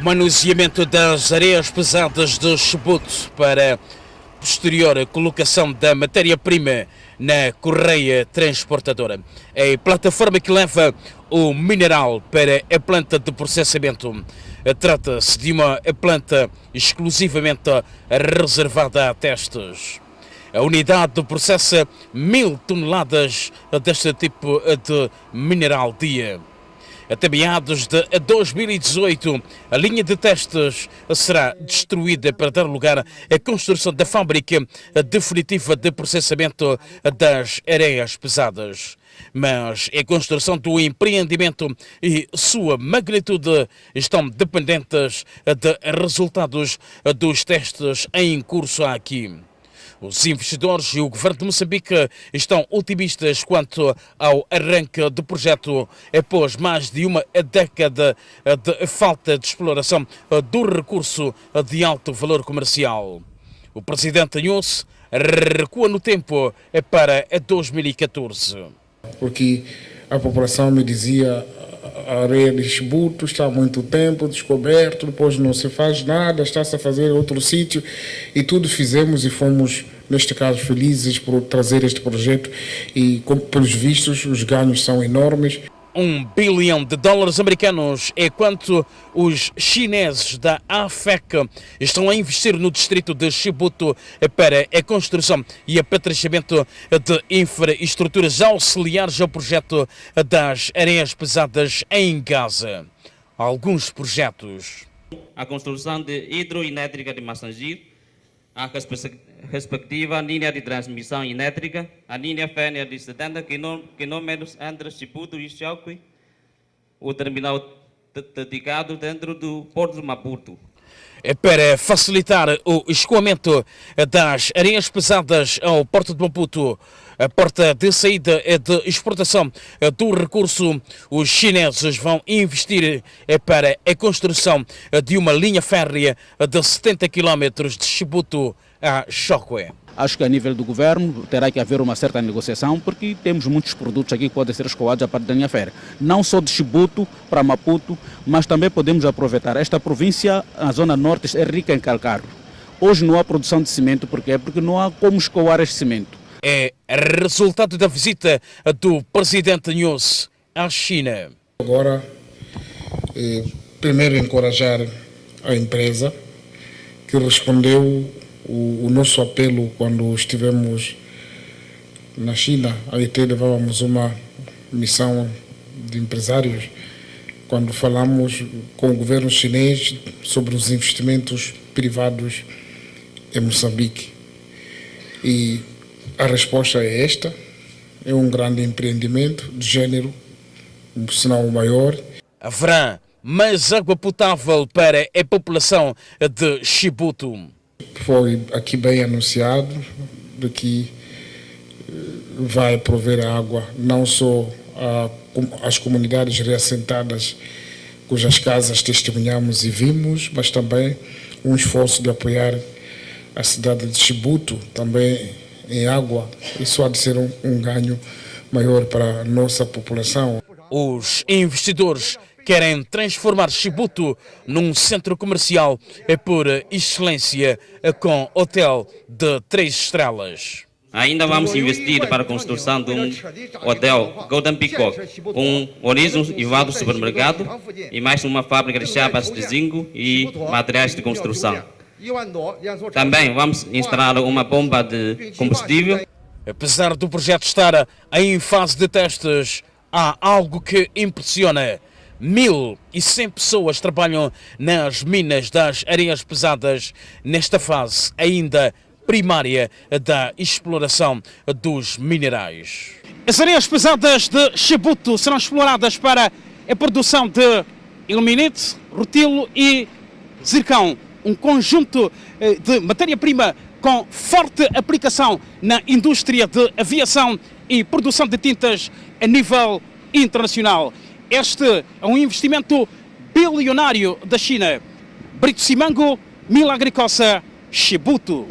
manuseamento das areias pesadas de Chubut para posterior colocação da matéria-prima na correia transportadora. É a plataforma que leva o mineral para a planta de processamento. Trata-se de uma planta exclusivamente reservada a testes. A unidade processa mil toneladas deste tipo de mineral dia. Até meados de 2018, a linha de testes será destruída para dar lugar à construção da fábrica definitiva de processamento das areias pesadas. Mas a construção do empreendimento e sua magnitude estão dependentes de resultados dos testes em curso aqui. Os investidores e o governo de Moçambique estão otimistas quanto ao arranque do projeto após mais de uma década de falta de exploração do recurso de alto valor comercial. O presidente Nunes recua no tempo para 2014. Porque a população me dizia areia de está há muito tempo descoberto, depois não se faz nada, está-se a fazer outro sítio e tudo fizemos e fomos, neste caso, felizes por trazer este projeto e, pelos vistos, os ganhos são enormes. Um bilhão de dólares americanos é quanto os chineses da AFEC estão a investir no distrito de Chibuto para a construção e apetrechamento de infraestruturas auxiliares ao projeto das areias pesadas em Gaza. Alguns projetos. A construção de hidroelétrica de Massangir a respectiva linha de transmissão elétrica, a linha férrea de 70 km entre Chiputo e Chauque, o terminal dedicado dentro do Porto de Maputo. É para facilitar o escoamento das areias pesadas ao Porto de Maputo, a porta de saída é de exportação do recurso. Os chineses vão investir é para a construção de uma linha férrea de 70 km de Chibuto a Chokwe. Acho que a nível do governo terá que haver uma certa negociação, porque temos muitos produtos aqui que podem ser escoados a partir da linha férrea. Não só de Chibuto para Maputo, mas também podemos aproveitar. Esta província, a zona norte, é rica em calcário. Hoje não há produção de cimento, porque Porque não há como escoar este cimento é resultado da visita do presidente News à China. Agora, eh, primeiro encorajar a empresa que respondeu o, o, nosso apelo quando estivemos na China. Aí até levávamos uma missão de empresários quando falamos com o governo chinês sobre os investimentos privados em Moçambique. E a resposta é esta. É um grande empreendimento de gênero, não o maior. Haverá mais água potável para a população de Chibuto. Foi aqui bem anunciado de que eh, vai prover água não só às comunidades reassentadas cujas casas testemunhamos e vimos, mas também um esforço de apoiar a cidade de Chibuto, também em água, isso há de ser um, um ganho maior para a nossa população. Os investidores querem transformar Chibuto num centro comercial por excelência com hotel de três estrelas. Ainda vamos investir para a construção de um hotel Golden Peacock, um horizon elevado supermercado e mais uma fábrica de chapas de zinco e materiais de construção. Também vamos instalar uma bomba de combustível. Apesar do projeto estar em fase de testes, há algo que impressiona. 1.100 pessoas trabalham nas minas das areias pesadas nesta fase ainda primária da exploração dos minerais. As areias pesadas de Chibuto serão exploradas para a produção de ilmenite, rutilo e zircão um conjunto eh, de matéria-prima com forte aplicação na indústria de aviação e produção de tintas a nível internacional. Este é um investimento bilionário da China. Brito Simango, Milagricosa, Chibuto.